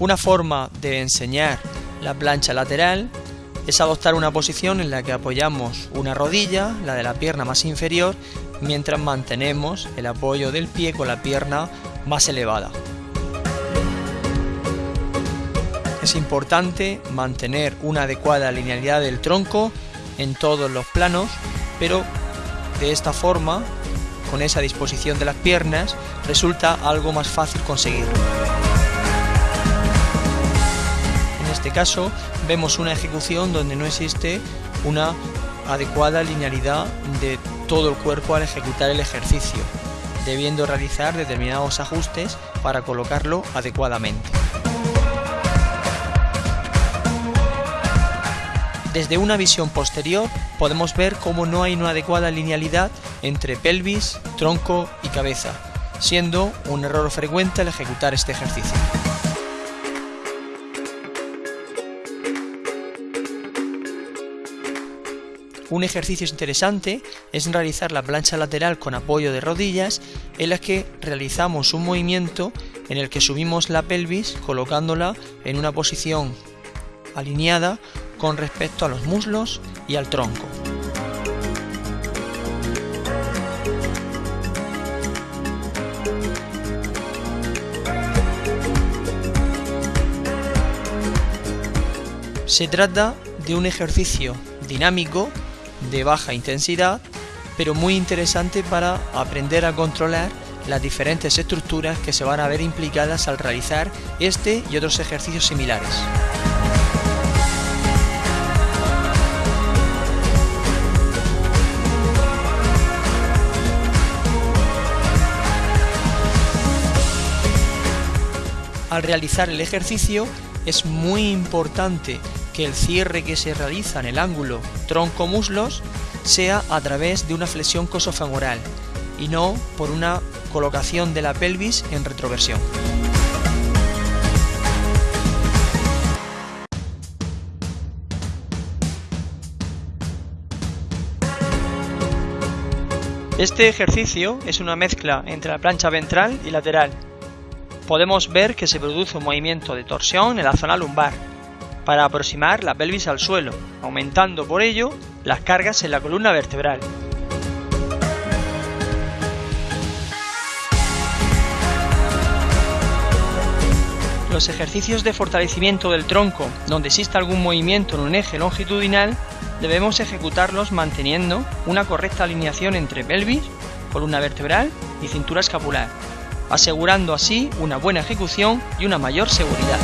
Una forma de enseñar la plancha lateral es adoptar una posición en la que apoyamos una rodilla, la de la pierna más inferior, mientras mantenemos el apoyo del pie con la pierna más elevada. Es importante mantener una adecuada linealidad del tronco en todos los planos, pero de esta forma, con esa disposición de las piernas, resulta algo más fácil conseguirlo. Caso vemos una ejecución donde no existe una adecuada linealidad de todo el cuerpo al ejecutar el ejercicio, debiendo realizar determinados ajustes para colocarlo adecuadamente. Desde una visión posterior podemos ver cómo no hay una adecuada linealidad entre pelvis, tronco y cabeza, siendo un error frecuente al ejecutar este ejercicio. Un ejercicio interesante es realizar la plancha lateral con apoyo de rodillas en la que realizamos un movimiento en el que subimos la pelvis colocándola en una posición alineada con respecto a los muslos y al tronco. Se trata de un ejercicio dinámico de baja intensidad, pero muy interesante para aprender a controlar las diferentes estructuras que se van a ver implicadas al realizar este y otros ejercicios similares. Al realizar el ejercicio es muy importante que el cierre que se realiza en el ángulo tronco-muslos sea a través de una flexión cosofemoral y no por una colocación de la pelvis en retroversión. Este ejercicio es una mezcla entre la plancha ventral y lateral, podemos ver que se produce un movimiento de torsión en la zona lumbar para aproximar la pelvis al suelo, aumentando por ello las cargas en la columna vertebral. Los ejercicios de fortalecimiento del tronco, donde exista algún movimiento en un eje longitudinal, debemos ejecutarlos manteniendo una correcta alineación entre pelvis, columna vertebral y cintura escapular asegurando así una buena ejecución y una mayor seguridad.